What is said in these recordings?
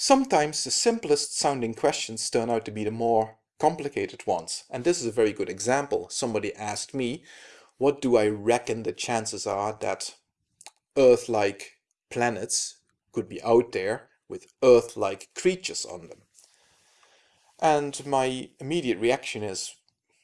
Sometimes the simplest sounding questions turn out to be the more complicated ones. And this is a very good example. Somebody asked me, what do I reckon the chances are that Earth-like planets could be out there with Earth-like creatures on them? And my immediate reaction is,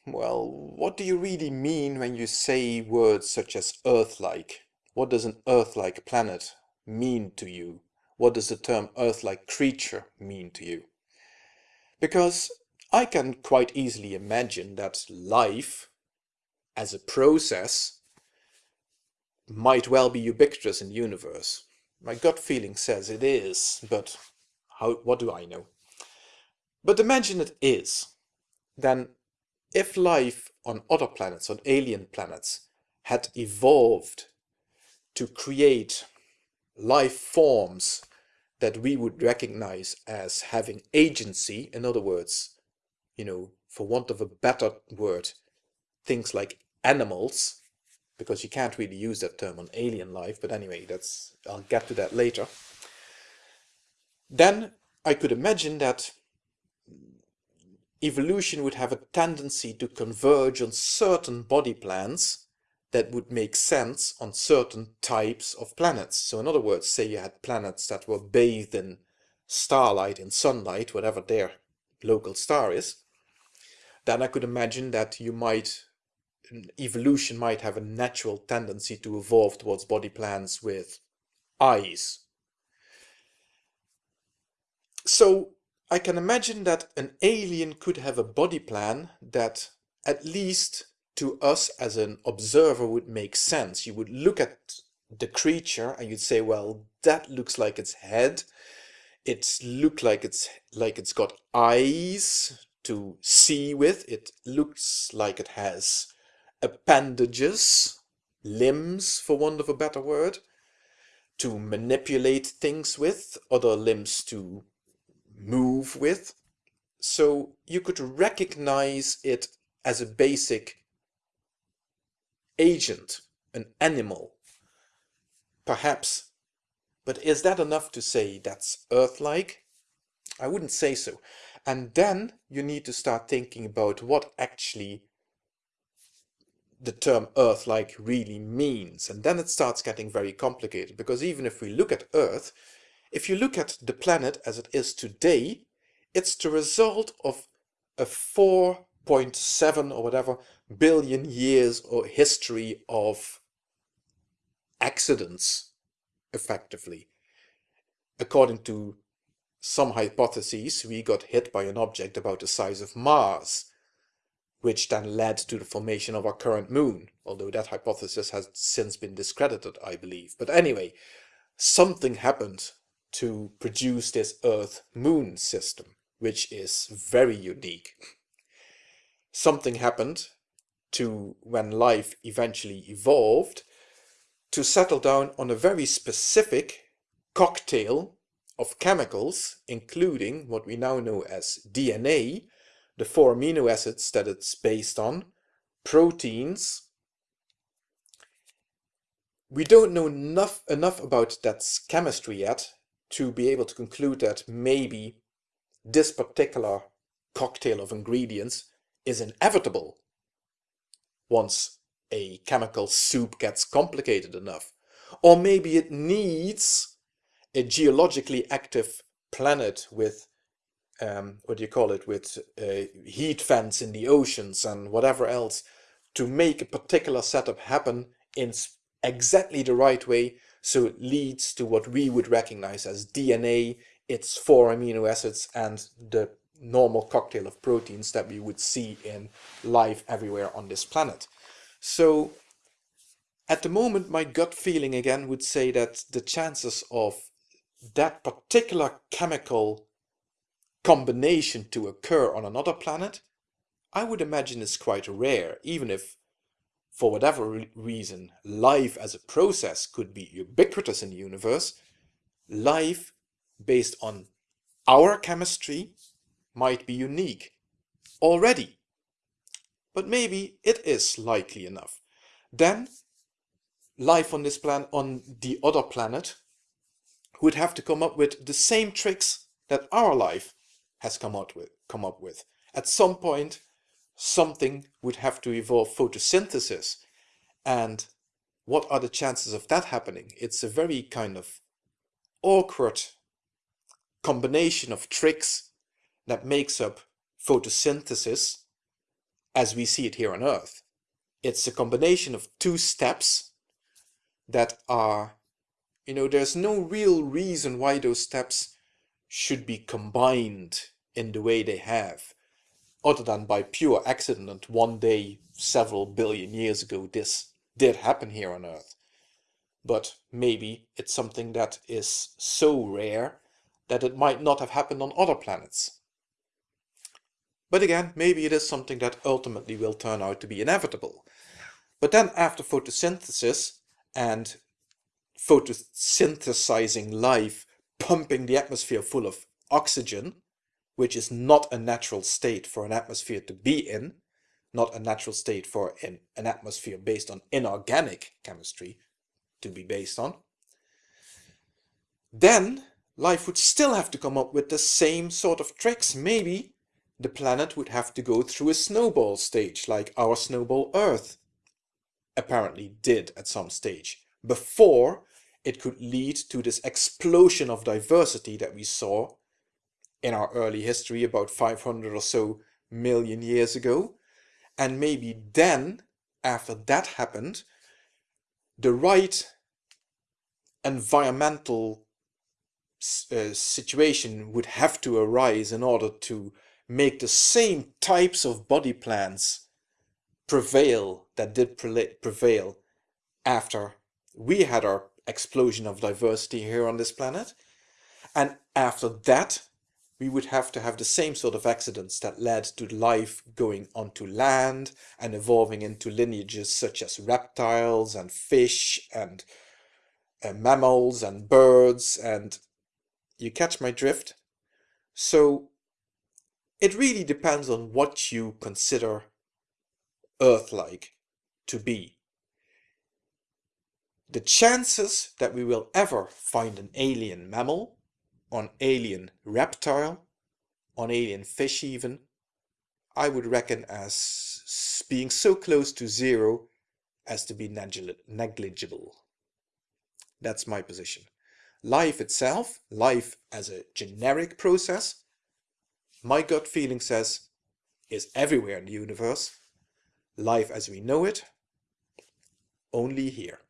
well, what do you really mean when you say words such as Earth-like? What does an Earth-like planet mean to you? What does the term Earth-like creature mean to you? Because I can quite easily imagine that life, as a process, might well be ubiquitous in the universe. My gut feeling says it is, but how, what do I know? But imagine it is. Then if life on other planets, on alien planets, had evolved to create life forms that we would recognize as having agency, in other words, you know, for want of a better word, things like animals, because you can't really use that term on alien life, but anyway, that's I'll get to that later. Then I could imagine that evolution would have a tendency to converge on certain body plans that would make sense on certain types of planets. So in other words, say you had planets that were bathed in starlight, in sunlight, whatever their local star is, then I could imagine that you might, evolution might have a natural tendency to evolve towards body plans with eyes. So I can imagine that an alien could have a body plan that at least to us as an observer would make sense. You would look at the creature and you'd say, well, that looks like its head. It looks like it's like it's got eyes to see with. It looks like it has appendages, limbs for want of a better word, to manipulate things with, other limbs to move with. So you could recognize it as a basic agent, an animal, perhaps. But is that enough to say that's Earth-like? I wouldn't say so. And then you need to start thinking about what actually the term Earth-like really means. And then it starts getting very complicated because even if we look at Earth, if you look at the planet as it is today, it's the result of a 4.7 or whatever billion years or history of accidents, effectively. According to some hypotheses, we got hit by an object about the size of Mars, which then led to the formation of our current moon, although that hypothesis has since been discredited, I believe. But anyway, something happened to produce this Earth-Moon system, which is very unique. Something happened to when life eventually evolved to settle down on a very specific cocktail of chemicals, including what we now know as DNA, the four amino acids that it's based on, proteins. We don't know enough, enough about that chemistry yet to be able to conclude that maybe this particular cocktail of ingredients is inevitable once a chemical soup gets complicated enough. Or maybe it needs a geologically active planet with, um, what do you call it, with uh, heat vents in the oceans and whatever else to make a particular setup happen in exactly the right way so it leads to what we would recognize as DNA, its four amino acids, and the normal cocktail of proteins that we would see in life everywhere on this planet. So at the moment, my gut feeling again would say that the chances of that particular chemical combination to occur on another planet, I would imagine is quite rare, even if for whatever reason, life as a process could be ubiquitous in the universe, life based on our chemistry might be unique already. But maybe it is likely enough. Then life on this planet, on the other planet, would have to come up with the same tricks that our life has come out with come up with. At some point, something would have to evolve photosynthesis. And what are the chances of that happening? It's a very kind of awkward combination of tricks that makes up photosynthesis as we see it here on Earth. It's a combination of two steps that are, you know, there's no real reason why those steps should be combined in the way they have, other than by pure accident one day several billion years ago this did happen here on Earth. But maybe it's something that is so rare that it might not have happened on other planets. But again, maybe it is something that ultimately will turn out to be inevitable. But then after photosynthesis and photosynthesizing life, pumping the atmosphere full of oxygen, which is not a natural state for an atmosphere to be in, not a natural state for an, an atmosphere based on inorganic chemistry to be based on, then life would still have to come up with the same sort of tricks. Maybe the planet would have to go through a snowball stage like our snowball Earth apparently did at some stage before it could lead to this explosion of diversity that we saw in our early history about 500 or so million years ago. And maybe then, after that happened, the right environmental uh, situation would have to arise in order to make the same types of body plans prevail that did prevail after we had our explosion of diversity here on this planet. And after that, we would have to have the same sort of accidents that led to life going onto land and evolving into lineages such as reptiles and fish and uh, mammals and birds and you catch my drift? So it really depends on what you consider Earth-like to be. The chances that we will ever find an alien mammal an alien reptile, an alien fish even, I would reckon as being so close to zero as to be negligible. That's my position. Life itself, life as a generic process, my gut feeling says is everywhere in the universe. Life as we know it, only here.